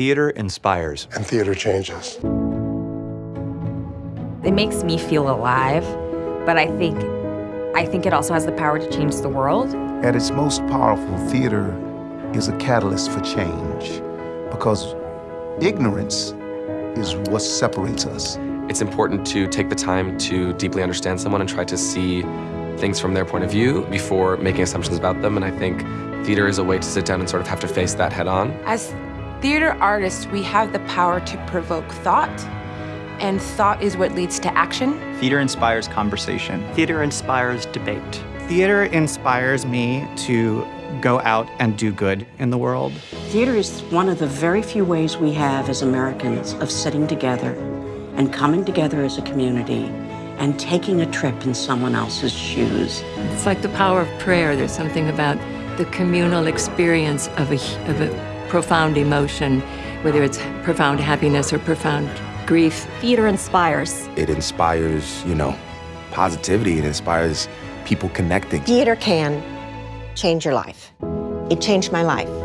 Theater inspires. And theater changes. It makes me feel alive, but I think I think it also has the power to change the world. At its most powerful, theater is a catalyst for change because ignorance is what separates us. It's important to take the time to deeply understand someone and try to see things from their point of view before making assumptions about them. And I think theater is a way to sit down and sort of have to face that head on. As theater artists, we have the power to provoke thought, and thought is what leads to action. Theater inspires conversation. Theater inspires debate. Theater inspires me to go out and do good in the world. Theater is one of the very few ways we have as Americans of sitting together and coming together as a community and taking a trip in someone else's shoes. It's like the power of prayer. There's something about the communal experience of a, of a profound emotion, whether it's profound happiness or profound grief. Theater inspires. It inspires, you know, positivity. It inspires people connecting. Theater can change your life. It changed my life.